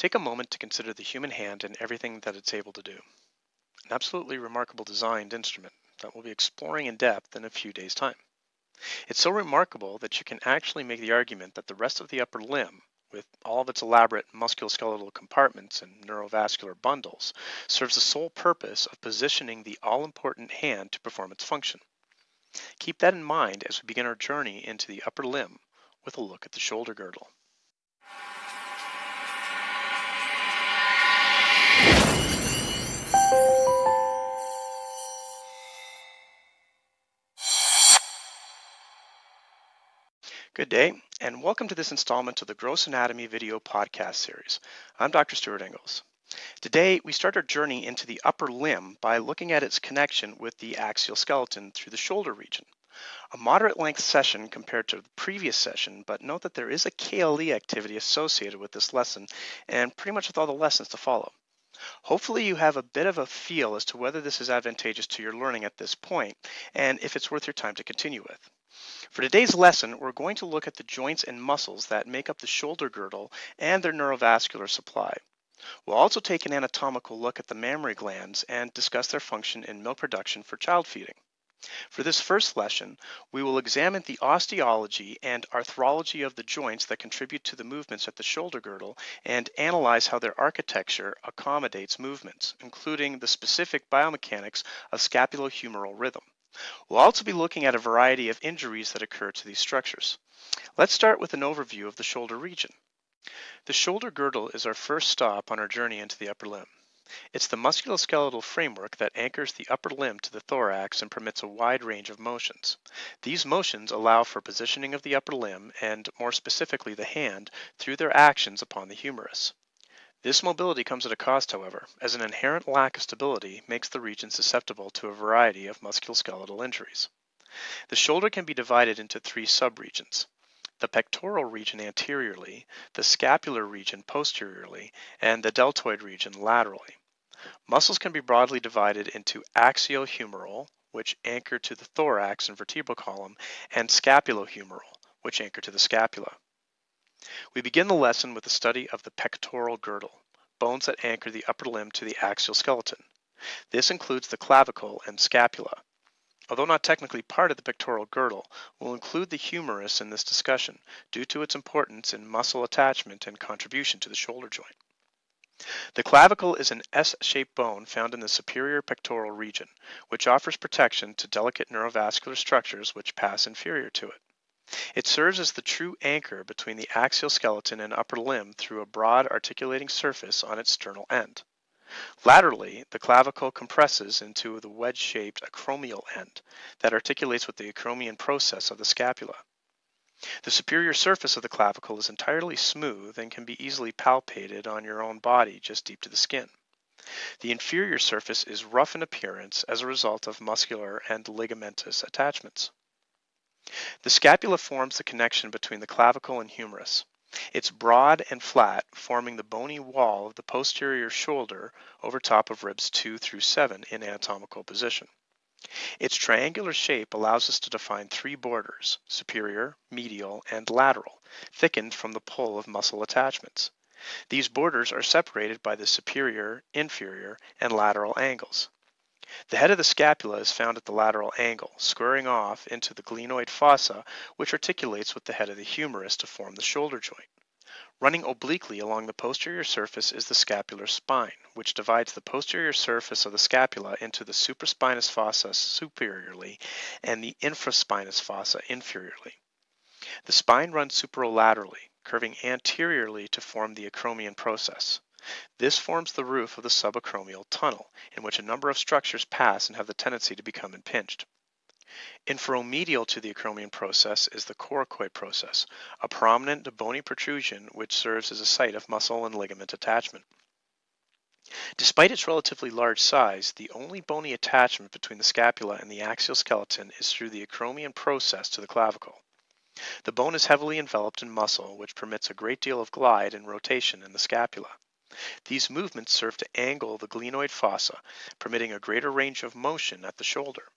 Take a moment to consider the human hand and everything that it's able to do. An absolutely remarkable designed instrument that we'll be exploring in depth in a few days' time. It's so remarkable that you can actually make the argument that the rest of the upper limb, with all of its elaborate musculoskeletal compartments and neurovascular bundles, serves the sole purpose of positioning the all-important hand to perform its function. Keep that in mind as we begin our journey into the upper limb with a look at the shoulder girdle. Good day, and welcome to this installment of the Gross Anatomy video podcast series. I'm Dr. Stuart Engels. Today, we start our journey into the upper limb by looking at its connection with the axial skeleton through the shoulder region. A moderate length session compared to the previous session, but note that there is a KLE activity associated with this lesson and pretty much with all the lessons to follow. Hopefully you have a bit of a feel as to whether this is advantageous to your learning at this point and if it's worth your time to continue with. For today's lesson, we're going to look at the joints and muscles that make up the shoulder girdle and their neurovascular supply. We'll also take an anatomical look at the mammary glands and discuss their function in milk production for child feeding. For this first lesson, we will examine the osteology and arthrology of the joints that contribute to the movements at the shoulder girdle and analyze how their architecture accommodates movements, including the specific biomechanics of scapulohumeral rhythm. We'll also be looking at a variety of injuries that occur to these structures. Let's start with an overview of the shoulder region. The shoulder girdle is our first stop on our journey into the upper limb. It's the musculoskeletal framework that anchors the upper limb to the thorax and permits a wide range of motions. These motions allow for positioning of the upper limb and, more specifically, the hand through their actions upon the humerus. This mobility comes at a cost, however, as an inherent lack of stability makes the region susceptible to a variety of musculoskeletal injuries. The shoulder can be divided into three subregions. The pectoral region anteriorly, the scapular region posteriorly, and the deltoid region laterally. Muscles can be broadly divided into axiohumeral, which anchor to the thorax and vertebral column, and scapulohumeral, which anchor to the scapula. We begin the lesson with a study of the pectoral girdle, bones that anchor the upper limb to the axial skeleton. This includes the clavicle and scapula. Although not technically part of the pectoral girdle, we'll include the humerus in this discussion due to its importance in muscle attachment and contribution to the shoulder joint. The clavicle is an S-shaped bone found in the superior pectoral region, which offers protection to delicate neurovascular structures which pass inferior to it. It serves as the true anchor between the axial skeleton and upper limb through a broad articulating surface on its sternal end. Laterally, the clavicle compresses into the wedge-shaped acromial end that articulates with the acromion process of the scapula. The superior surface of the clavicle is entirely smooth and can be easily palpated on your own body just deep to the skin. The inferior surface is rough in appearance as a result of muscular and ligamentous attachments. The scapula forms the connection between the clavicle and humerus. It's broad and flat, forming the bony wall of the posterior shoulder over top of ribs 2 through 7 in anatomical position. Its triangular shape allows us to define three borders, superior, medial, and lateral, thickened from the pull of muscle attachments. These borders are separated by the superior, inferior, and lateral angles. The head of the scapula is found at the lateral angle, squaring off into the glenoid fossa, which articulates with the head of the humerus to form the shoulder joint. Running obliquely along the posterior surface is the scapular spine, which divides the posterior surface of the scapula into the supraspinous fossa superiorly and the infraspinous fossa inferiorly. The spine runs superolaterally, curving anteriorly to form the acromion process. This forms the roof of the subacromial tunnel, in which a number of structures pass and have the tendency to become impinged. Inferomedial to the acromion process is the coracoid process, a prominent bony protrusion which serves as a site of muscle and ligament attachment. Despite its relatively large size, the only bony attachment between the scapula and the axial skeleton is through the acromion process to the clavicle. The bone is heavily enveloped in muscle, which permits a great deal of glide and rotation in the scapula. These movements serve to angle the glenoid fossa, permitting a greater range of motion at the shoulder.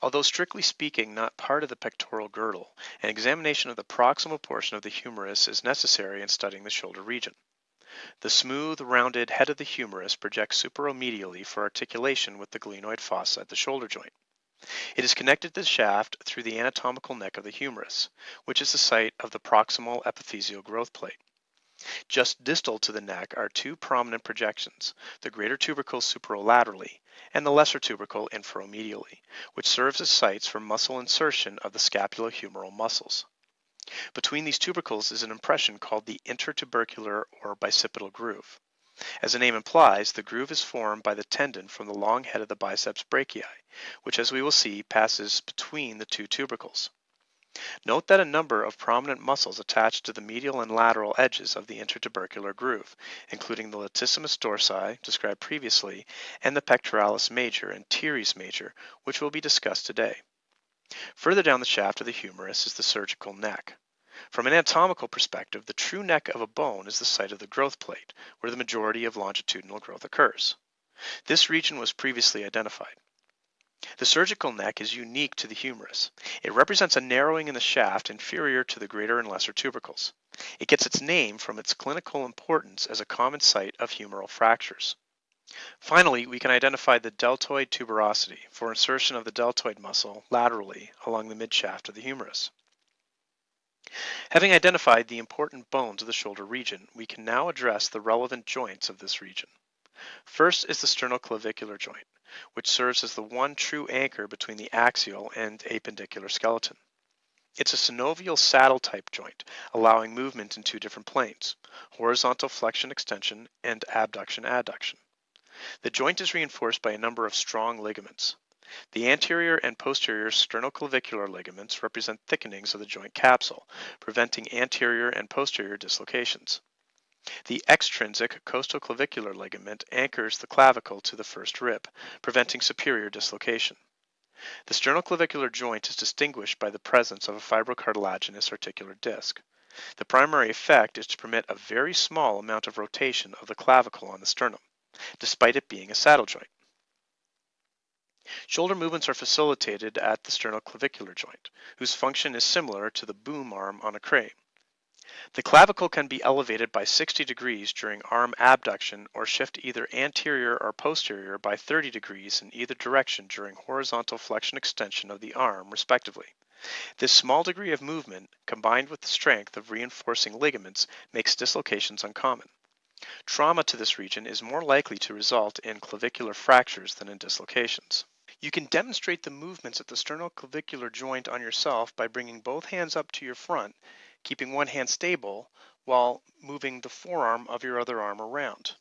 Although strictly speaking not part of the pectoral girdle, an examination of the proximal portion of the humerus is necessary in studying the shoulder region. The smooth, rounded head of the humerus projects superomedially for articulation with the glenoid fossa at the shoulder joint. It is connected to the shaft through the anatomical neck of the humerus, which is the site of the proximal epiphyseal growth plate. Just distal to the neck are two prominent projections, the greater tubercle superolaterally and the lesser tubercle inferomedially, which serves as sites for muscle insertion of the scapulohumeral muscles. Between these tubercles is an impression called the intertubercular or bicipital groove. As the name implies, the groove is formed by the tendon from the long head of the biceps brachii, which as we will see passes between the two tubercles. Note that a number of prominent muscles attach to the medial and lateral edges of the intertubercular groove, including the latissimus dorsi, described previously, and the pectoralis major and teres major, which will be discussed today. Further down the shaft of the humerus is the surgical neck. From an anatomical perspective, the true neck of a bone is the site of the growth plate, where the majority of longitudinal growth occurs. This region was previously identified. The surgical neck is unique to the humerus. It represents a narrowing in the shaft inferior to the greater and lesser tubercles. It gets its name from its clinical importance as a common site of humeral fractures. Finally, we can identify the deltoid tuberosity for insertion of the deltoid muscle laterally along the midshaft of the humerus. Having identified the important bones of the shoulder region, we can now address the relevant joints of this region. First is the sternoclavicular joint which serves as the one true anchor between the axial and appendicular skeleton. It's a synovial saddle type joint, allowing movement in two different planes, horizontal flexion extension and abduction adduction. The joint is reinforced by a number of strong ligaments. The anterior and posterior sternoclavicular ligaments represent thickenings of the joint capsule, preventing anterior and posterior dislocations. The extrinsic costoclavicular ligament anchors the clavicle to the first rib, preventing superior dislocation. The sternoclavicular joint is distinguished by the presence of a fibrocartilaginous articular disc. The primary effect is to permit a very small amount of rotation of the clavicle on the sternum, despite it being a saddle joint. Shoulder movements are facilitated at the sternoclavicular joint, whose function is similar to the boom arm on a crane. The clavicle can be elevated by 60 degrees during arm abduction or shift either anterior or posterior by 30 degrees in either direction during horizontal flexion extension of the arm, respectively. This small degree of movement, combined with the strength of reinforcing ligaments, makes dislocations uncommon. Trauma to this region is more likely to result in clavicular fractures than in dislocations. You can demonstrate the movements at the sternoclavicular joint on yourself by bringing both hands up to your front keeping one hand stable while moving the forearm of your other arm around.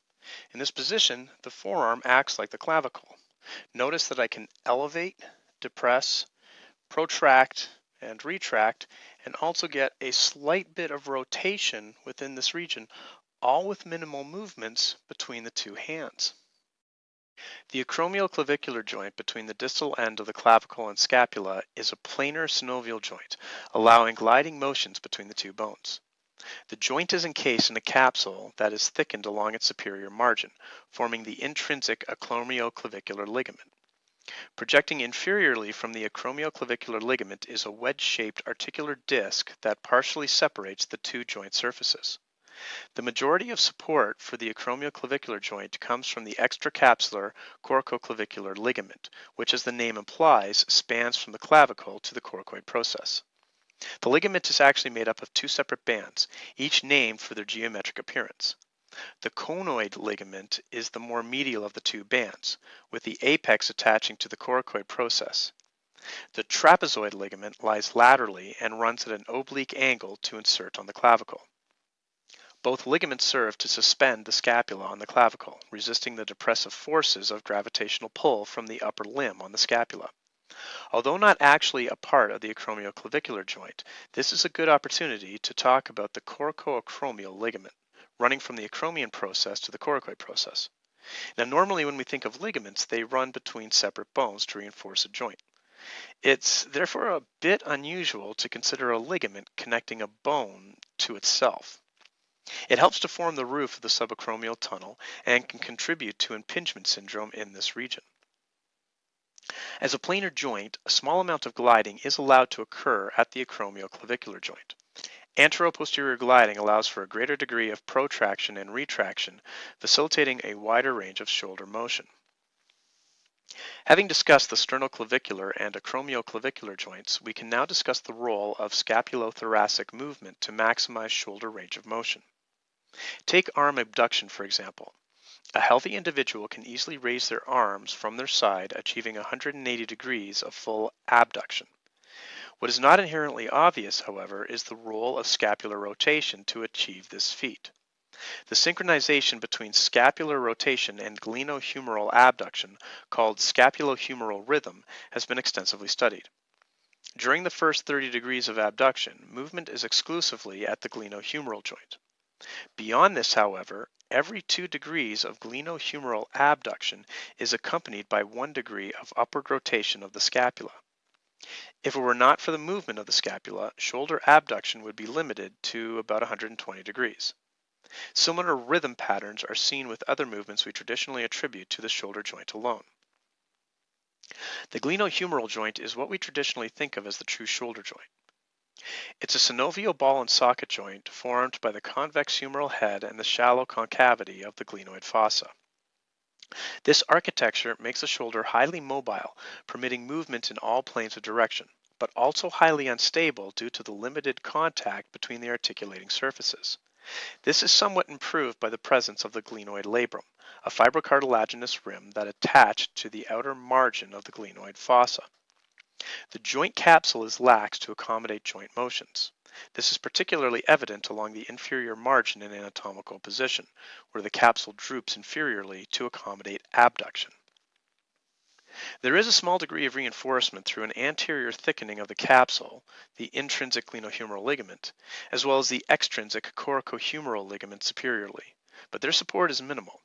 In this position, the forearm acts like the clavicle. Notice that I can elevate, depress, protract, and retract, and also get a slight bit of rotation within this region, all with minimal movements between the two hands. The acromioclavicular joint between the distal end of the clavicle and scapula is a planar synovial joint, allowing gliding motions between the two bones. The joint is encased in a capsule that is thickened along its superior margin, forming the intrinsic acromioclavicular ligament. Projecting inferiorly from the acromioclavicular ligament is a wedge-shaped articular disc that partially separates the two joint surfaces. The majority of support for the acromioclavicular joint comes from the extracapsular coracoclavicular ligament, which as the name implies, spans from the clavicle to the coracoid process. The ligament is actually made up of two separate bands, each named for their geometric appearance. The conoid ligament is the more medial of the two bands, with the apex attaching to the coracoid process. The trapezoid ligament lies laterally and runs at an oblique angle to insert on the clavicle. Both ligaments serve to suspend the scapula on the clavicle, resisting the depressive forces of gravitational pull from the upper limb on the scapula. Although not actually a part of the acromioclavicular joint, this is a good opportunity to talk about the coracoacromial ligament, running from the acromion process to the coracoid process. Now, normally when we think of ligaments, they run between separate bones to reinforce a joint. It's therefore a bit unusual to consider a ligament connecting a bone to itself. It helps to form the roof of the subacromial tunnel and can contribute to impingement syndrome in this region. As a planar joint, a small amount of gliding is allowed to occur at the acromioclavicular joint. Antero-posterior gliding allows for a greater degree of protraction and retraction, facilitating a wider range of shoulder motion. Having discussed the sternoclavicular and acromioclavicular joints, we can now discuss the role of scapulothoracic movement to maximize shoulder range of motion. Take arm abduction, for example. A healthy individual can easily raise their arms from their side, achieving 180 degrees of full abduction. What is not inherently obvious, however, is the role of scapular rotation to achieve this feat. The synchronization between scapular rotation and glenohumeral abduction, called scapulohumeral rhythm, has been extensively studied. During the first 30 degrees of abduction, movement is exclusively at the glenohumeral joint. Beyond this, however, every 2 degrees of glenohumeral abduction is accompanied by 1 degree of upward rotation of the scapula. If it were not for the movement of the scapula, shoulder abduction would be limited to about 120 degrees. Similar rhythm patterns are seen with other movements we traditionally attribute to the shoulder joint alone. The glenohumeral joint is what we traditionally think of as the true shoulder joint. It's a synovial ball and socket joint formed by the convex humeral head and the shallow concavity of the glenoid fossa. This architecture makes the shoulder highly mobile, permitting movement in all planes of direction, but also highly unstable due to the limited contact between the articulating surfaces. This is somewhat improved by the presence of the glenoid labrum, a fibrocartilaginous rim that attached to the outer margin of the glenoid fossa. The joint capsule is lax to accommodate joint motions. This is particularly evident along the inferior margin in anatomical position, where the capsule droops inferiorly to accommodate abduction. There is a small degree of reinforcement through an anterior thickening of the capsule, the intrinsic glenohumeral ligament, as well as the extrinsic coracohumeral ligament superiorly, but their support is minimal.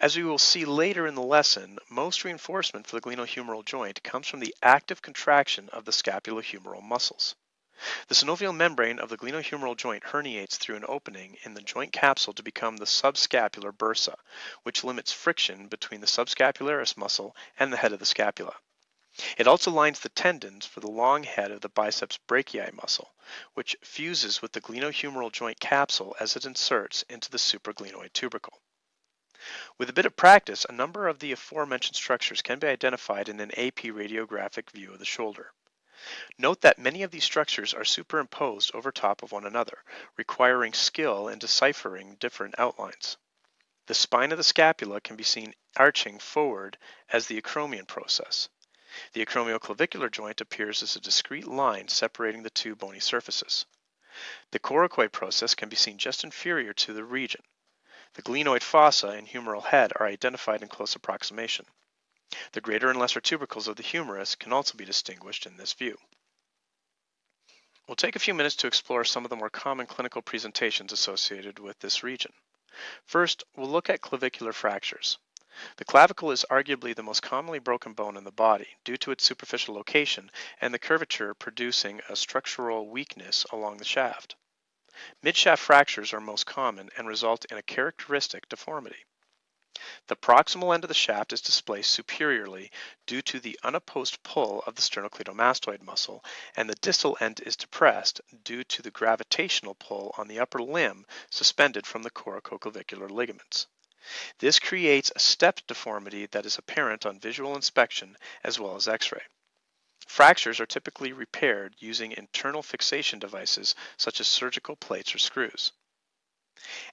As we will see later in the lesson, most reinforcement for the glenohumeral joint comes from the active contraction of the scapulohumeral muscles. The synovial membrane of the glenohumeral joint herniates through an opening in the joint capsule to become the subscapular bursa, which limits friction between the subscapularis muscle and the head of the scapula. It also lines the tendons for the long head of the biceps brachii muscle, which fuses with the glenohumeral joint capsule as it inserts into the supraglenoid tubercle. With a bit of practice, a number of the aforementioned structures can be identified in an AP radiographic view of the shoulder. Note that many of these structures are superimposed over top of one another, requiring skill in deciphering different outlines. The spine of the scapula can be seen arching forward as the acromion process. The acromioclavicular joint appears as a discrete line separating the two bony surfaces. The coracoid process can be seen just inferior to the region. The glenoid fossa and humeral head are identified in close approximation. The greater and lesser tubercles of the humerus can also be distinguished in this view. We'll take a few minutes to explore some of the more common clinical presentations associated with this region. First, we'll look at clavicular fractures. The clavicle is arguably the most commonly broken bone in the body due to its superficial location and the curvature producing a structural weakness along the shaft. Midshaft fractures are most common and result in a characteristic deformity. The proximal end of the shaft is displaced superiorly due to the unopposed pull of the sternocleidomastoid muscle, and the distal end is depressed due to the gravitational pull on the upper limb suspended from the coracoclavicular ligaments. This creates a stepped deformity that is apparent on visual inspection as well as x-ray. Fractures are typically repaired using internal fixation devices such as surgical plates or screws.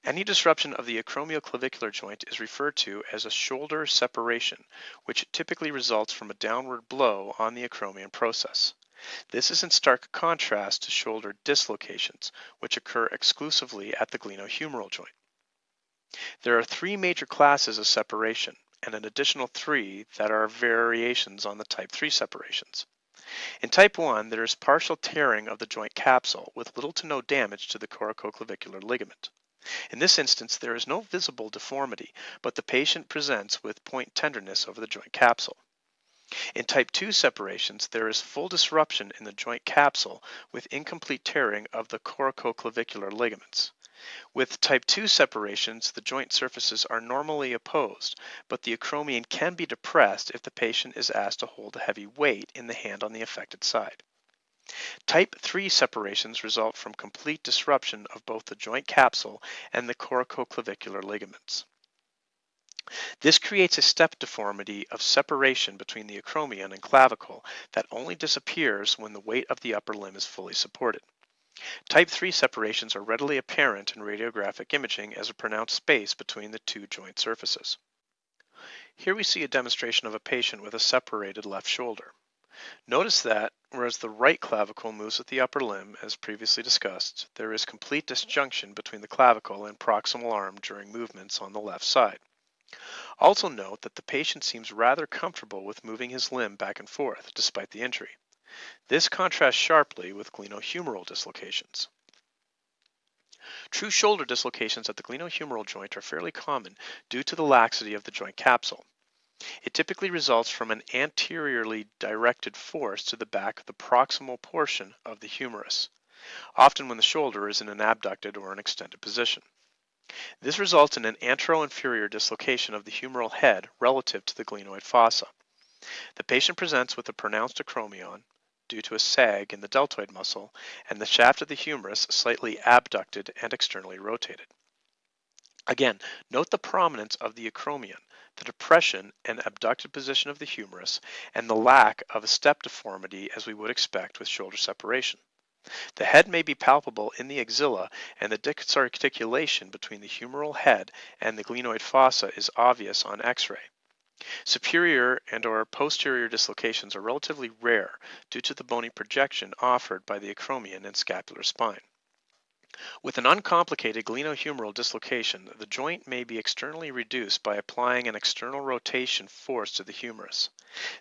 Any disruption of the acromioclavicular joint is referred to as a shoulder separation, which typically results from a downward blow on the acromion process. This is in stark contrast to shoulder dislocations, which occur exclusively at the glenohumeral joint. There are three major classes of separation, and an additional three that are variations on the type 3 separations. In type 1, there is partial tearing of the joint capsule with little to no damage to the coracoclavicular ligament. In this instance, there is no visible deformity, but the patient presents with point tenderness over the joint capsule. In type 2 separations, there is full disruption in the joint capsule with incomplete tearing of the coracoclavicular ligaments. With type 2 separations, the joint surfaces are normally opposed, but the acromion can be depressed if the patient is asked to hold a heavy weight in the hand on the affected side. Type 3 separations result from complete disruption of both the joint capsule and the coracoclavicular ligaments. This creates a step deformity of separation between the acromion and clavicle that only disappears when the weight of the upper limb is fully supported. Type 3 separations are readily apparent in radiographic imaging as a pronounced space between the two joint surfaces. Here we see a demonstration of a patient with a separated left shoulder. Notice that, whereas the right clavicle moves with the upper limb, as previously discussed, there is complete disjunction between the clavicle and proximal arm during movements on the left side. Also note that the patient seems rather comfortable with moving his limb back and forth despite the injury. This contrasts sharply with glenohumeral dislocations. True shoulder dislocations at the glenohumeral joint are fairly common due to the laxity of the joint capsule. It typically results from an anteriorly directed force to the back of the proximal portion of the humerus, often when the shoulder is in an abducted or an extended position. This results in an anteroinferior dislocation of the humeral head relative to the glenoid fossa. The patient presents with a pronounced acromion due to a sag in the deltoid muscle and the shaft of the humerus slightly abducted and externally rotated. Again, note the prominence of the acromion, the depression and abducted position of the humerus, and the lack of a step deformity as we would expect with shoulder separation. The head may be palpable in the axilla, and the disarticulation between the humeral head and the glenoid fossa is obvious on x-ray. Superior and or posterior dislocations are relatively rare due to the bony projection offered by the acromion and scapular spine. With an uncomplicated glenohumeral dislocation, the joint may be externally reduced by applying an external rotation force to the humerus.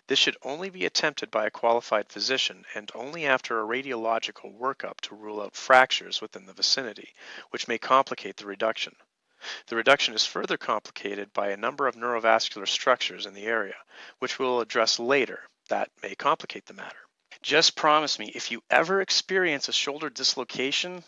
This should only be attempted by a qualified physician and only after a radiological workup to rule out fractures within the vicinity, which may complicate the reduction. The reduction is further complicated by a number of neurovascular structures in the area, which we'll address later that may complicate the matter. Just promise me, if you ever experience a shoulder dislocation,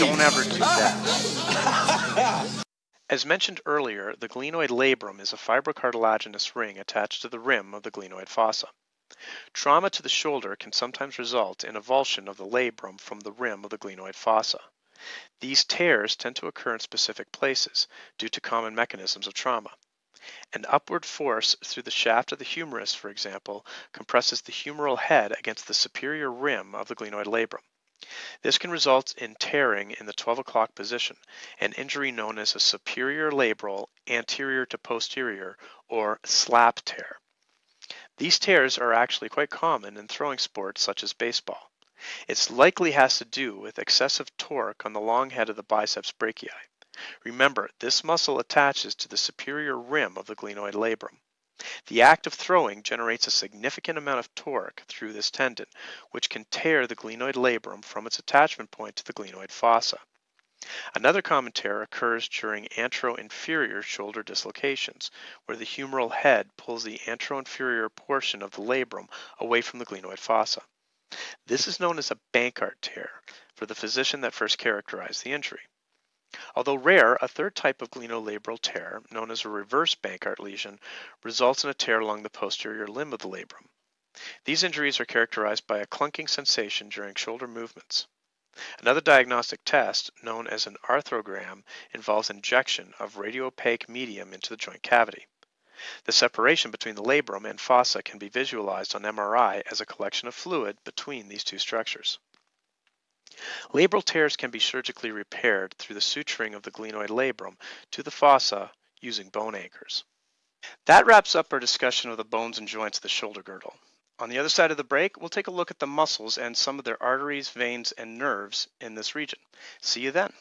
don't ever do that. As mentioned earlier, the glenoid labrum is a fibrocartilaginous ring attached to the rim of the glenoid fossa. Trauma to the shoulder can sometimes result in avulsion of the labrum from the rim of the glenoid fossa. These tears tend to occur in specific places due to common mechanisms of trauma. An upward force through the shaft of the humerus, for example, compresses the humeral head against the superior rim of the glenoid labrum. This can result in tearing in the 12 o'clock position, an injury known as a superior labral anterior to posterior or slap tear. These tears are actually quite common in throwing sports such as baseball. It likely has to do with excessive torque on the long head of the biceps brachii. Remember, this muscle attaches to the superior rim of the glenoid labrum. The act of throwing generates a significant amount of torque through this tendon, which can tear the glenoid labrum from its attachment point to the glenoid fossa. Another common tear occurs during anteroinferior shoulder dislocations, where the humeral head pulls the anteroinferior portion of the labrum away from the glenoid fossa. This is known as a Bankart tear for the physician that first characterized the injury. Although rare, a third type of glenolabral tear, known as a reverse Bankart lesion, results in a tear along the posterior limb of the labrum. These injuries are characterized by a clunking sensation during shoulder movements. Another diagnostic test, known as an arthrogram, involves injection of radiopaque medium into the joint cavity. The separation between the labrum and fossa can be visualized on MRI as a collection of fluid between these two structures. Labral tears can be surgically repaired through the suturing of the glenoid labrum to the fossa using bone anchors. That wraps up our discussion of the bones and joints of the shoulder girdle. On the other side of the break, we'll take a look at the muscles and some of their arteries, veins, and nerves in this region. See you then.